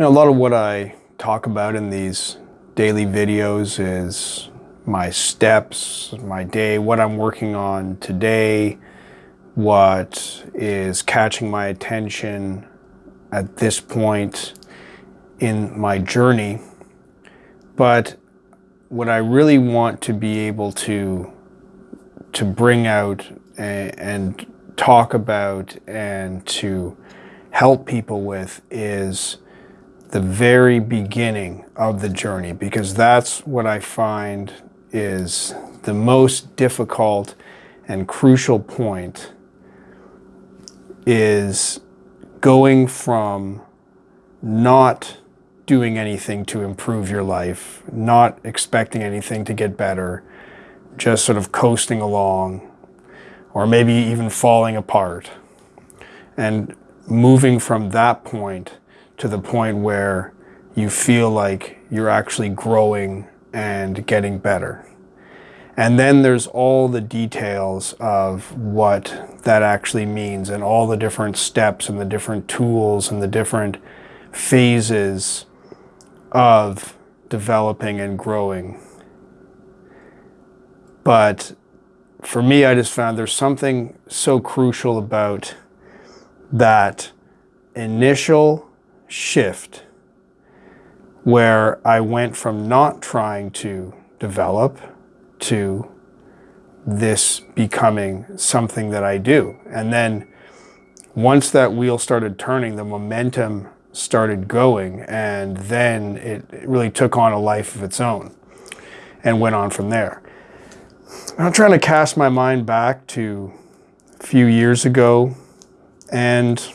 You know, a lot of what I talk about in these daily videos is my steps, my day, what I'm working on today, what is catching my attention at this point in my journey. But what I really want to be able to to bring out and, and talk about and to help people with is the very beginning of the journey because that's what I find is the most difficult and crucial point is going from not doing anything to improve your life, not expecting anything to get better, just sort of coasting along, or maybe even falling apart. And moving from that point to the point where you feel like you're actually growing and getting better. And then there's all the details of what that actually means and all the different steps and the different tools and the different phases of developing and growing. But for me, I just found there's something so crucial about that initial shift where I went from not trying to develop to this becoming something that I do. And then once that wheel started turning, the momentum started going and then it really took on a life of its own and went on from there. I'm trying to cast my mind back to a few years ago and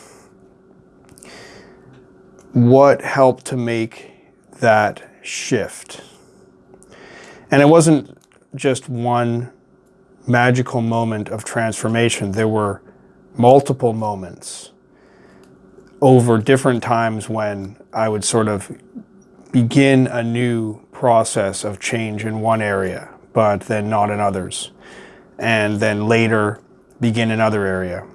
what helped to make that shift. And it wasn't just one magical moment of transformation. There were multiple moments over different times when I would sort of begin a new process of change in one area, but then not in others. And then later begin another area.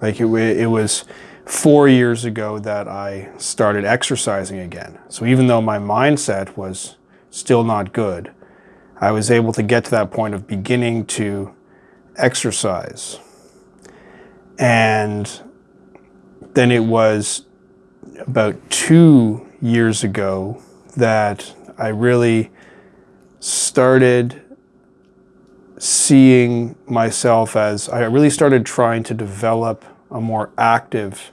Like it, it was four years ago that I started exercising again. So even though my mindset was still not good, I was able to get to that point of beginning to exercise. And then it was about two years ago that I really started seeing myself as, I really started trying to develop a more active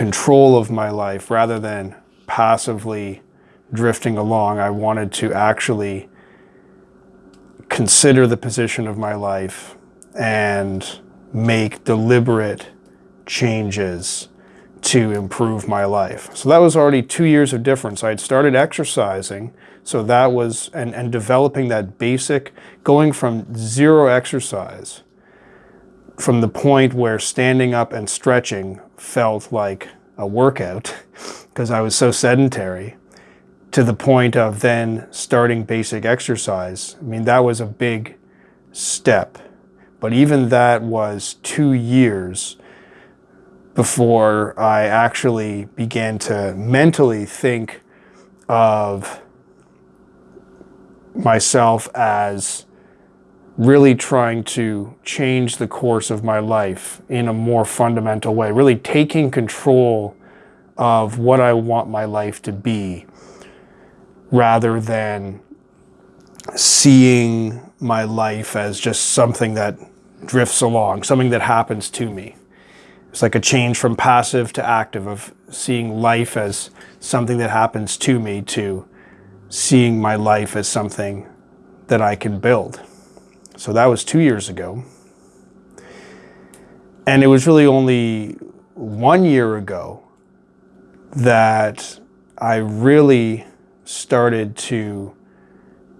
control of my life rather than passively drifting along. I wanted to actually consider the position of my life and make deliberate changes to improve my life. So that was already two years of difference. I had started exercising, so that was, and, and developing that basic, going from zero exercise from the point where standing up and stretching felt like a workout because I was so sedentary to the point of then starting basic exercise. I mean, that was a big step. But even that was two years before I actually began to mentally think of myself as really trying to change the course of my life in a more fundamental way, really taking control of what I want my life to be rather than seeing my life as just something that drifts along, something that happens to me. It's like a change from passive to active of seeing life as something that happens to me to seeing my life as something that I can build. So that was two years ago. And it was really only one year ago that I really started to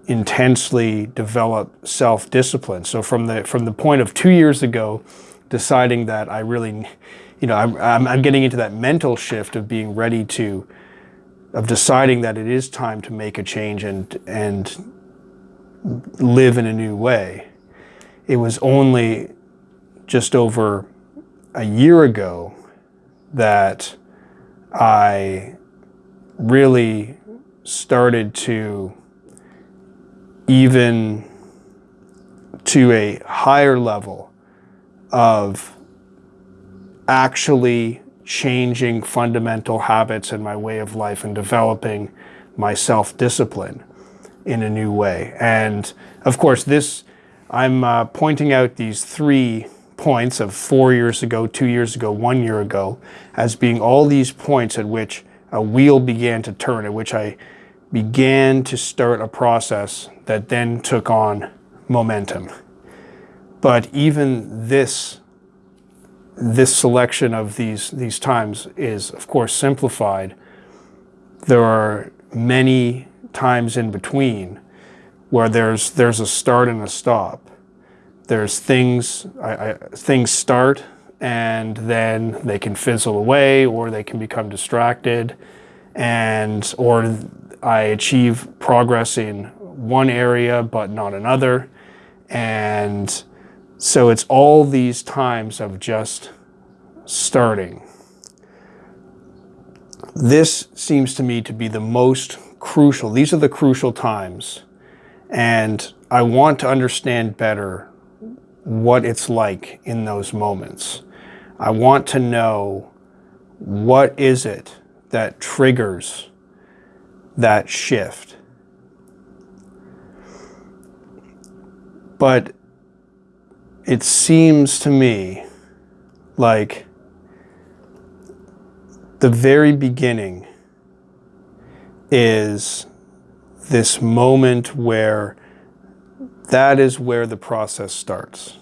intensely develop self-discipline. So from the, from the point of two years ago, deciding that I really, you know, I'm, I'm, I'm getting into that mental shift of being ready to, of deciding that it is time to make a change and, and live in a new way it was only just over a year ago that I really started to even to a higher level of actually changing fundamental habits in my way of life and developing my self-discipline in a new way. And of course, this, I'm uh, pointing out these three points of four years ago, two years ago, one year ago, as being all these points at which a wheel began to turn, at which I began to start a process that then took on momentum. But even this, this selection of these, these times is, of course, simplified. There are many times in between where there's, there's a start and a stop. There's things, I, I, things start and then they can fizzle away or they can become distracted and or I achieve progress in one area but not another and so it's all these times of just starting. This seems to me to be the most crucial. These are the crucial times. And I want to understand better what it's like in those moments. I want to know what is it that triggers that shift. But it seems to me like the very beginning is this moment where that is where the process starts.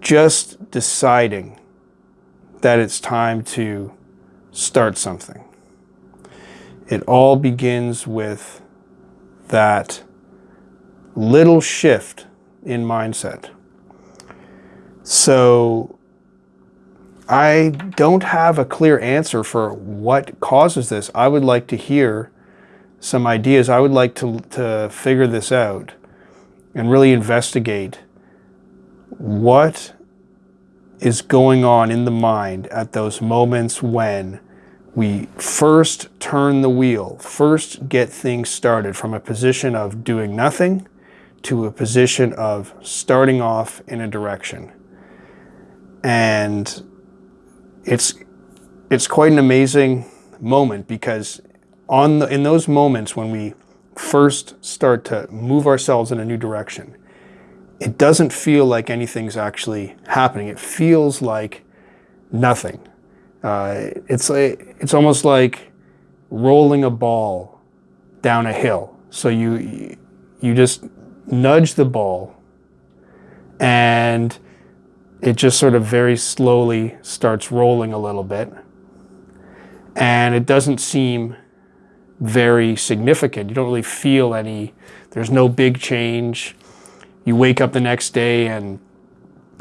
Just deciding that it's time to start something. It all begins with that little shift in mindset. So I don't have a clear answer for what causes this. I would like to hear some ideas. I would like to, to figure this out and really investigate what is going on in the mind at those moments when we first turn the wheel, first get things started from a position of doing nothing to a position of starting off in a direction. And it's, it's quite an amazing moment because on the, in those moments when we first start to move ourselves in a new direction, it doesn't feel like anything's actually happening. It feels like nothing. Uh, it's, like, it's almost like rolling a ball down a hill. So you, you just nudge the ball and it just sort of very slowly starts rolling a little bit. And it doesn't seem very significant. You don't really feel any, there's no big change. You wake up the next day and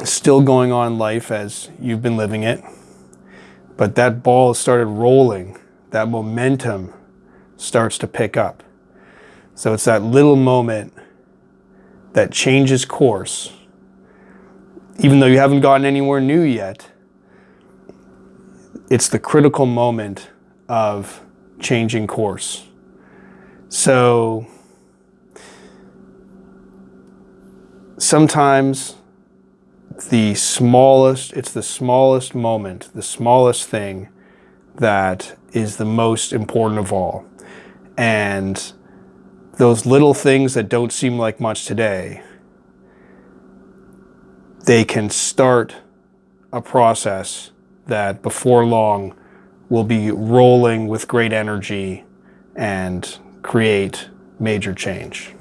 still going on life as you've been living it. But that ball started rolling. That momentum starts to pick up. So it's that little moment that changes course even though you haven't gotten anywhere new yet, it's the critical moment of changing course. So sometimes the smallest, it's the smallest moment, the smallest thing that is the most important of all. And those little things that don't seem like much today they can start a process that before long will be rolling with great energy and create major change.